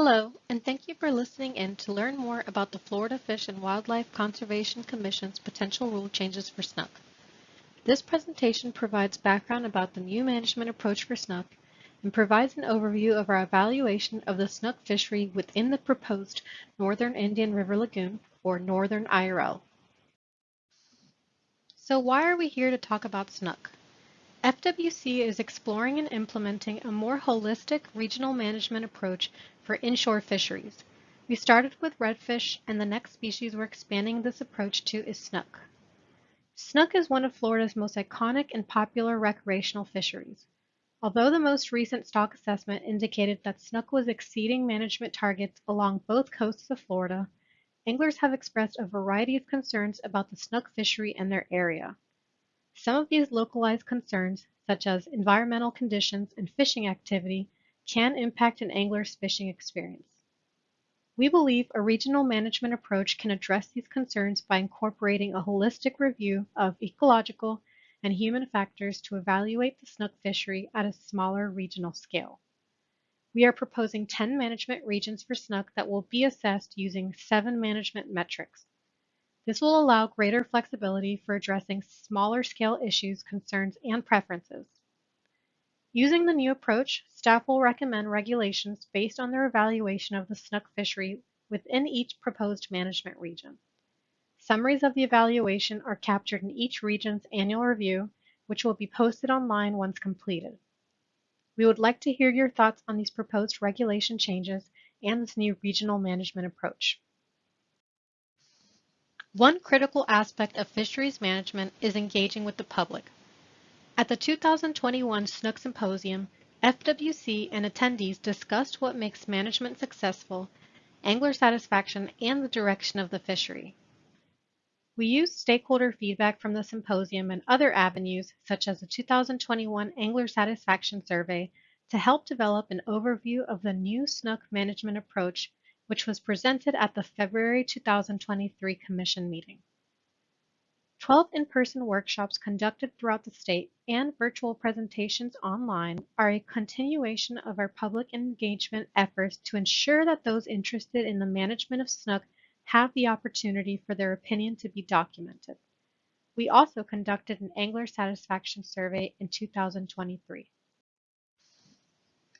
Hello, and thank you for listening in to learn more about the Florida Fish and Wildlife Conservation Commission's potential rule changes for snook. This presentation provides background about the new management approach for snook and provides an overview of our evaluation of the snook fishery within the proposed Northern Indian River Lagoon, or Northern IRL. So why are we here to talk about snook? FWC is exploring and implementing a more holistic regional management approach for inshore fisheries. We started with redfish, and the next species we're expanding this approach to is snook. Snook is one of Florida's most iconic and popular recreational fisheries. Although the most recent stock assessment indicated that snook was exceeding management targets along both coasts of Florida, anglers have expressed a variety of concerns about the snook fishery and their area. Some of these localized concerns, such as environmental conditions and fishing activity, can impact an angler's fishing experience. We believe a regional management approach can address these concerns by incorporating a holistic review of ecological and human factors to evaluate the snook fishery at a smaller regional scale. We are proposing 10 management regions for snook that will be assessed using seven management metrics, this will allow greater flexibility for addressing smaller scale issues, concerns, and preferences. Using the new approach, staff will recommend regulations based on their evaluation of the snook fishery within each proposed management region. Summaries of the evaluation are captured in each region's annual review, which will be posted online once completed. We would like to hear your thoughts on these proposed regulation changes and this new regional management approach. One critical aspect of fisheries management is engaging with the public. At the 2021 Snook Symposium, FWC and attendees discussed what makes management successful, angler satisfaction, and the direction of the fishery. We used stakeholder feedback from the symposium and other avenues, such as the 2021 Angler Satisfaction Survey, to help develop an overview of the new snook management approach which was presented at the February 2023 Commission meeting. 12 in-person workshops conducted throughout the state and virtual presentations online are a continuation of our public engagement efforts to ensure that those interested in the management of snook have the opportunity for their opinion to be documented. We also conducted an angler satisfaction survey in 2023.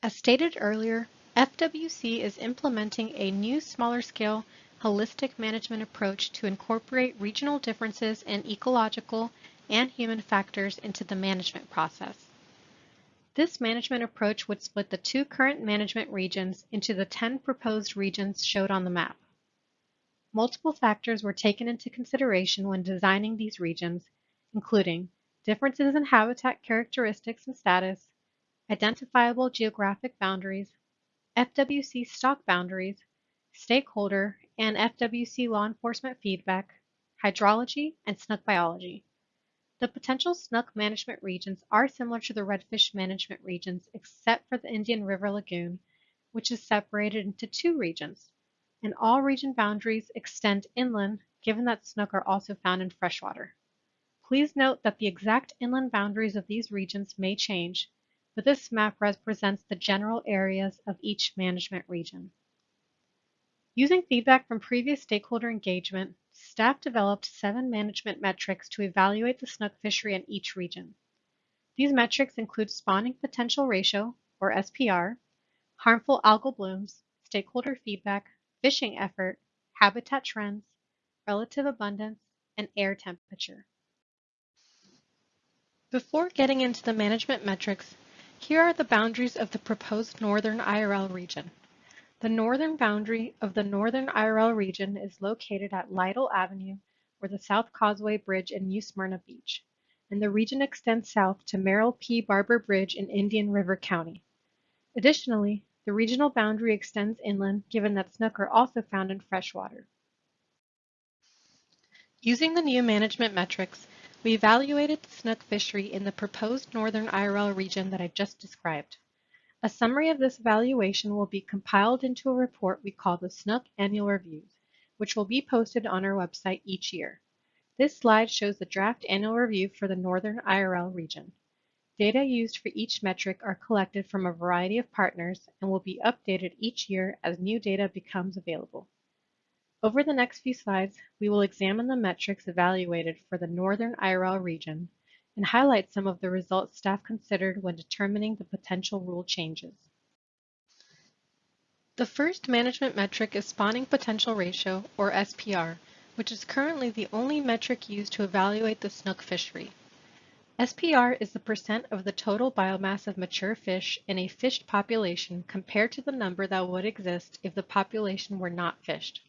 As stated earlier, FWC is implementing a new smaller scale holistic management approach to incorporate regional differences in ecological and human factors into the management process. This management approach would split the two current management regions into the 10 proposed regions showed on the map. Multiple factors were taken into consideration when designing these regions, including differences in habitat characteristics and status, identifiable geographic boundaries, FWC stock boundaries, stakeholder and FWC law enforcement feedback, hydrology, and snook biology. The potential snook management regions are similar to the redfish management regions except for the Indian River Lagoon, which is separated into two regions, and all region boundaries extend inland given that snook are also found in freshwater. Please note that the exact inland boundaries of these regions may change, but this map represents the general areas of each management region. Using feedback from previous stakeholder engagement, staff developed seven management metrics to evaluate the snook fishery in each region. These metrics include spawning potential ratio, or SPR, harmful algal blooms, stakeholder feedback, fishing effort, habitat trends, relative abundance, and air temperature. Before getting into the management metrics, here are the boundaries of the proposed Northern IRL region. The northern boundary of the Northern IRL region is located at Lytle Avenue or the South Causeway Bridge in New Smyrna Beach, and the region extends south to Merrill P. Barber Bridge in Indian River County. Additionally, the regional boundary extends inland given that snook are also found in freshwater. Using the new management metrics, we evaluated the snook fishery in the proposed Northern IRL region that I just described. A summary of this evaluation will be compiled into a report we call the Snook Annual Reviews, which will be posted on our website each year. This slide shows the draft annual review for the Northern IRL region. Data used for each metric are collected from a variety of partners and will be updated each year as new data becomes available. Over the next few slides, we will examine the metrics evaluated for the Northern IRL region and highlight some of the results staff considered when determining the potential rule changes. The first management metric is spawning potential ratio, or SPR, which is currently the only metric used to evaluate the snook fishery. SPR is the percent of the total biomass of mature fish in a fished population compared to the number that would exist if the population were not fished.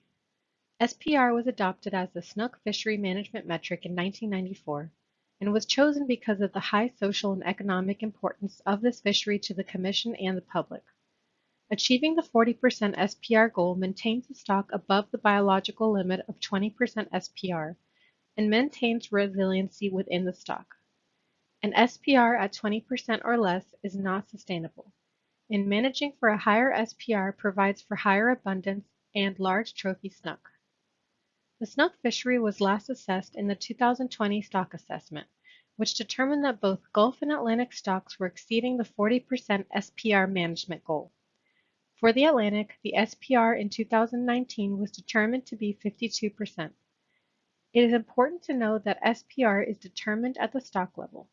SPR was adopted as the snook fishery management metric in 1994 and was chosen because of the high social and economic importance of this fishery to the Commission and the public. Achieving the 40% SPR goal maintains the stock above the biological limit of 20% SPR and maintains resiliency within the stock. An SPR at 20% or less is not sustainable, and managing for a higher SPR provides for higher abundance and large trophy snook. The snook fishery was last assessed in the 2020 stock assessment, which determined that both Gulf and Atlantic stocks were exceeding the 40% SPR management goal. For the Atlantic, the SPR in 2019 was determined to be 52%. It is important to note that SPR is determined at the stock level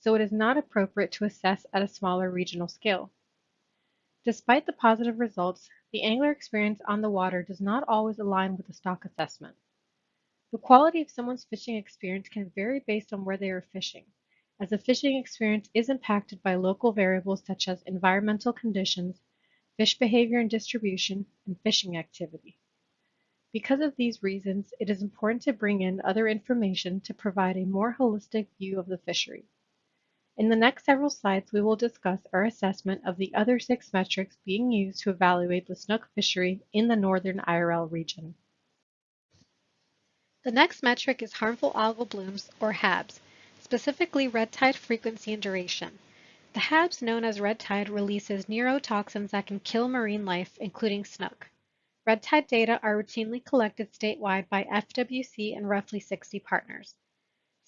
so it is not appropriate to assess at a smaller regional scale. Despite the positive results, the angler experience on the water does not always align with the stock assessment. The quality of someone's fishing experience can vary based on where they are fishing, as the fishing experience is impacted by local variables such as environmental conditions, fish behavior and distribution, and fishing activity. Because of these reasons, it is important to bring in other information to provide a more holistic view of the fishery. In the next several slides, we will discuss our assessment of the other six metrics being used to evaluate the snook fishery in the Northern IRL region. The next metric is harmful algal blooms, or HABs, specifically red tide frequency and duration. The HABs, known as red tide, releases neurotoxins that can kill marine life, including snook. Red tide data are routinely collected statewide by FWC and roughly 60 partners.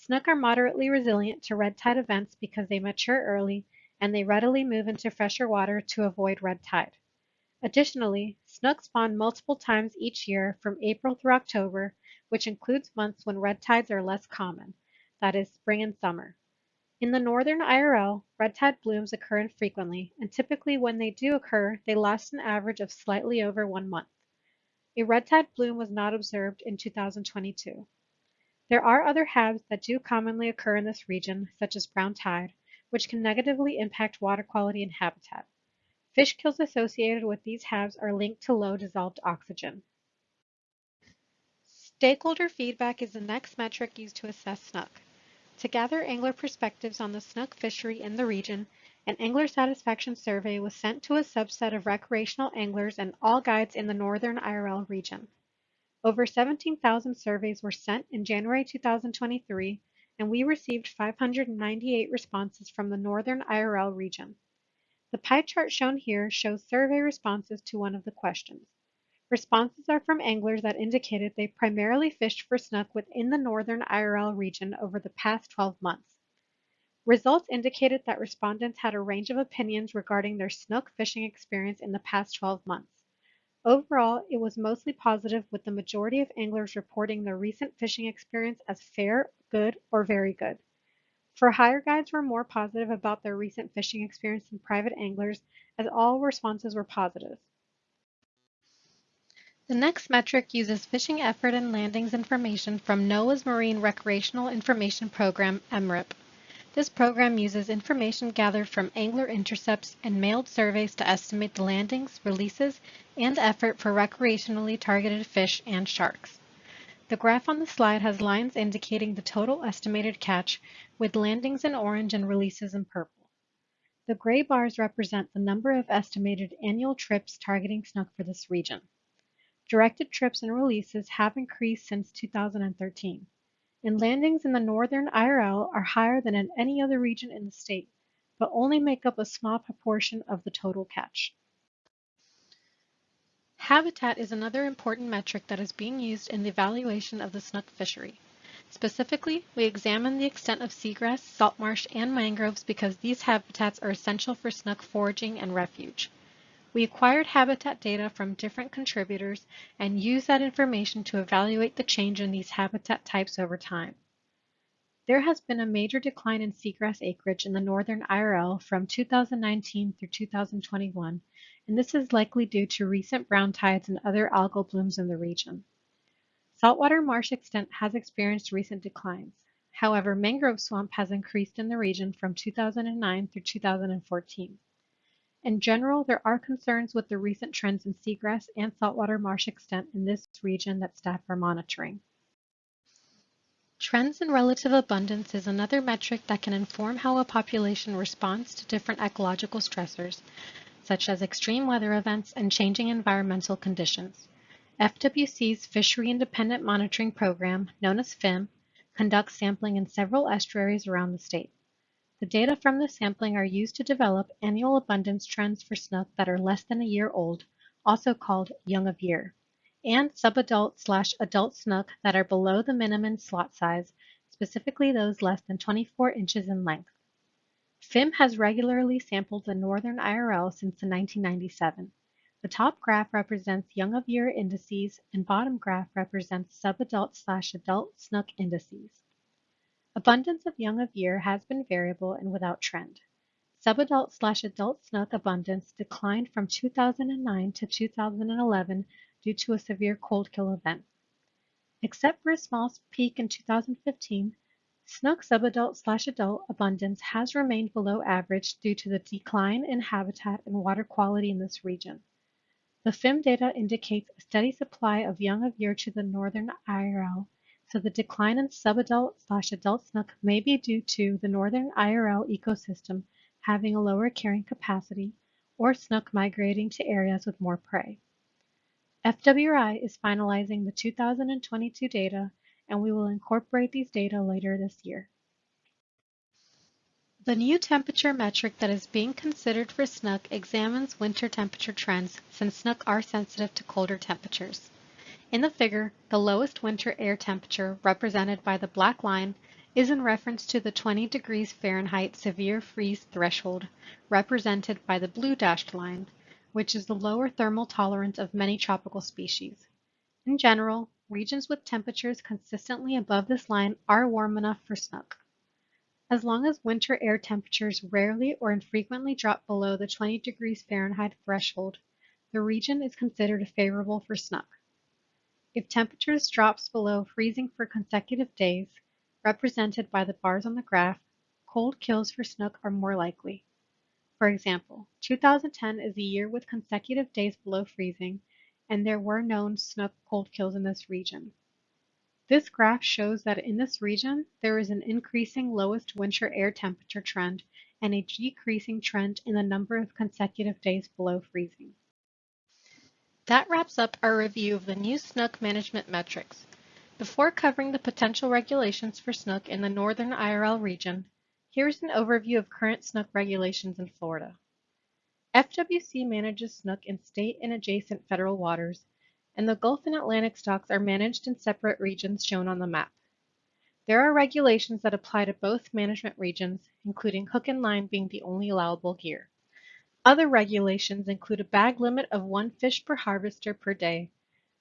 Snook are moderately resilient to red tide events because they mature early and they readily move into fresher water to avoid red tide. Additionally, snook spawn multiple times each year from April through October, which includes months when red tides are less common, that is, spring and summer. In the northern IRL, red tide blooms occur infrequently, and typically when they do occur, they last an average of slightly over one month. A red tide bloom was not observed in 2022. There are other HABs that do commonly occur in this region, such as brown tide, which can negatively impact water quality and habitat. Fish kills associated with these HABs are linked to low dissolved oxygen. Stakeholder feedback is the next metric used to assess snook. To gather angler perspectives on the snook fishery in the region, an angler satisfaction survey was sent to a subset of recreational anglers and all guides in the northern IRL region. Over 17,000 surveys were sent in January 2023, and we received 598 responses from the Northern IRL region. The pie chart shown here shows survey responses to one of the questions. Responses are from anglers that indicated they primarily fished for snook within the Northern IRL region over the past 12 months. Results indicated that respondents had a range of opinions regarding their snook fishing experience in the past 12 months. Overall, it was mostly positive with the majority of anglers reporting their recent fishing experience as fair, good, or very good. For hire guides were more positive about their recent fishing experience than private anglers as all responses were positive. The next metric uses fishing effort and landings information from NOAA's Marine Recreational Information Program, MRIP. This program uses information gathered from angler intercepts and mailed surveys to estimate the landings, releases, and effort for recreationally targeted fish and sharks. The graph on the slide has lines indicating the total estimated catch, with landings in orange and releases in purple. The gray bars represent the number of estimated annual trips targeting snook for this region. Directed trips and releases have increased since 2013 and landings in the northern IRL are higher than in any other region in the state, but only make up a small proportion of the total catch. Habitat is another important metric that is being used in the evaluation of the snook fishery. Specifically, we examine the extent of seagrass, salt marsh, and mangroves because these habitats are essential for snook foraging and refuge. We acquired habitat data from different contributors and used that information to evaluate the change in these habitat types over time. There has been a major decline in seagrass acreage in the northern IRL from 2019 through 2021, and this is likely due to recent brown tides and other algal blooms in the region. Saltwater marsh extent has experienced recent declines. However, mangrove swamp has increased in the region from 2009 through 2014. In general, there are concerns with the recent trends in seagrass and saltwater marsh extent in this region that staff are monitoring. Trends in relative abundance is another metric that can inform how a population responds to different ecological stressors, such as extreme weather events and changing environmental conditions. FWC's Fishery Independent Monitoring Program, known as FIM, conducts sampling in several estuaries around the state. The data from the sampling are used to develop annual abundance trends for snook that are less than a year old, also called young of year, and subadult slash adult snook that are below the minimum slot size, specifically those less than 24 inches in length. FIM has regularly sampled the Northern IRL since the 1997. The top graph represents young of year indices and bottom graph represents subadult slash adult snook indices. Abundance of young of year has been variable and without trend. Subadult slash adult snook abundance declined from 2009 to 2011 due to a severe cold kill event. Except for a small peak in 2015, snook subadult slash adult abundance has remained below average due to the decline in habitat and water quality in this region. The FIM data indicates a steady supply of young of year to the northern IRL so the decline in subadult slash adult snook may be due to the northern IRL ecosystem having a lower carrying capacity or snook migrating to areas with more prey. FWI is finalizing the 2022 data and we will incorporate these data later this year. The new temperature metric that is being considered for snook examines winter temperature trends since snook are sensitive to colder temperatures. In the figure, the lowest winter air temperature, represented by the black line, is in reference to the 20 degrees Fahrenheit severe freeze threshold, represented by the blue dashed line, which is the lower thermal tolerance of many tropical species. In general, regions with temperatures consistently above this line are warm enough for snook. As long as winter air temperatures rarely or infrequently drop below the 20 degrees Fahrenheit threshold, the region is considered favorable for snook. If temperatures drops below freezing for consecutive days, represented by the bars on the graph, cold kills for snook are more likely. For example, 2010 is a year with consecutive days below freezing, and there were known snook cold kills in this region. This graph shows that in this region, there is an increasing lowest winter air temperature trend and a decreasing trend in the number of consecutive days below freezing. That wraps up our review of the new snook management metrics. Before covering the potential regulations for snook in the Northern IRL region, here's an overview of current snook regulations in Florida. FWC manages snook in state and adjacent federal waters, and the Gulf and Atlantic stocks are managed in separate regions shown on the map. There are regulations that apply to both management regions, including hook and line being the only allowable gear. Other regulations include a bag limit of one fish per harvester per day.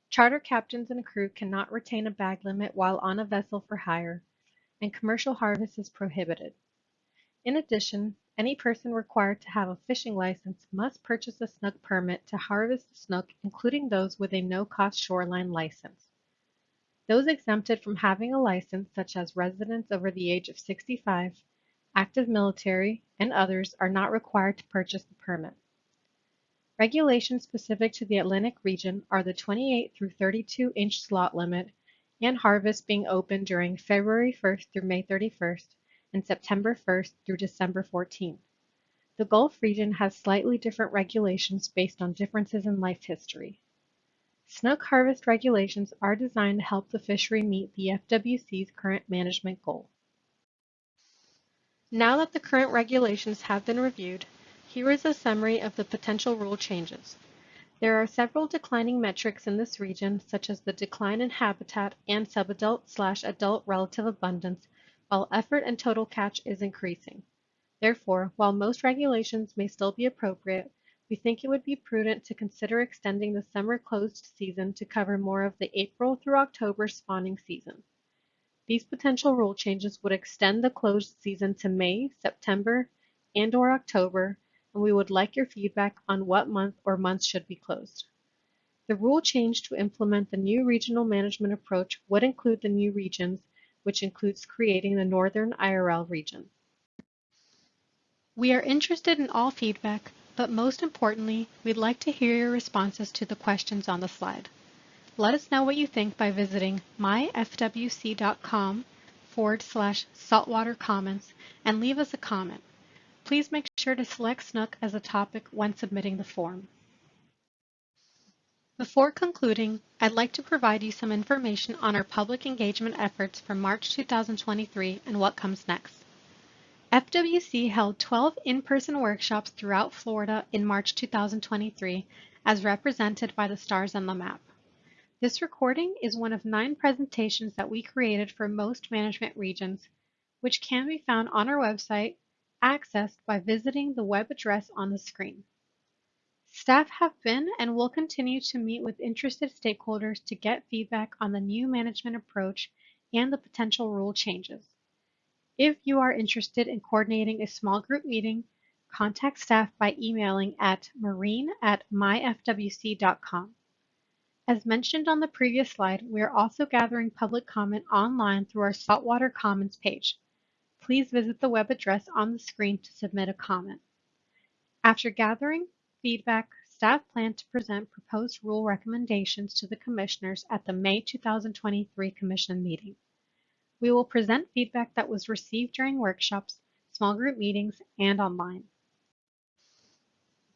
Charter captains and crew cannot retain a bag limit while on a vessel for hire, and commercial harvest is prohibited. In addition, any person required to have a fishing license must purchase a snook permit to harvest snook, including those with a no-cost shoreline license. Those exempted from having a license, such as residents over the age of 65, active military, and others are not required to purchase the permit. Regulations specific to the Atlantic region are the 28 through 32 inch slot limit and harvest being open during February 1st through May 31st and September 1st through December 14th. The Gulf region has slightly different regulations based on differences in life history. Snook harvest regulations are designed to help the fishery meet the FWC's current management goal. Now that the current regulations have been reviewed, here is a summary of the potential rule changes. There are several declining metrics in this region, such as the decline in habitat and subadult slash adult relative abundance, while effort and total catch is increasing. Therefore, while most regulations may still be appropriate, we think it would be prudent to consider extending the summer closed season to cover more of the April through October spawning season. These potential rule changes would extend the closed season to May, September, and or October, and we would like your feedback on what month or months should be closed. The rule change to implement the new regional management approach would include the new regions, which includes creating the Northern IRL region. We are interested in all feedback, but most importantly, we'd like to hear your responses to the questions on the slide. Let us know what you think by visiting myfwc.com forward slash saltwater comments and leave us a comment. Please make sure to select Snook as a topic when submitting the form. Before concluding, I'd like to provide you some information on our public engagement efforts for March 2023 and what comes next. FWC held 12 in-person workshops throughout Florida in March 2023 as represented by the stars on the map. This recording is one of nine presentations that we created for most management regions, which can be found on our website, accessed by visiting the web address on the screen. Staff have been and will continue to meet with interested stakeholders to get feedback on the new management approach and the potential rule changes. If you are interested in coordinating a small group meeting, contact staff by emailing at marine at myfwc.com. As mentioned on the previous slide, we are also gathering public comment online through our Saltwater Comments page. Please visit the web address on the screen to submit a comment. After gathering feedback, staff plan to present proposed rule recommendations to the commissioners at the May 2023 Commission meeting. We will present feedback that was received during workshops, small group meetings, and online.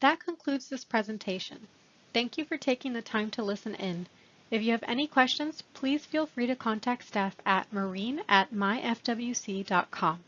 That concludes this presentation. Thank you for taking the time to listen in. If you have any questions, please feel free to contact staff at marine at myfwc.com.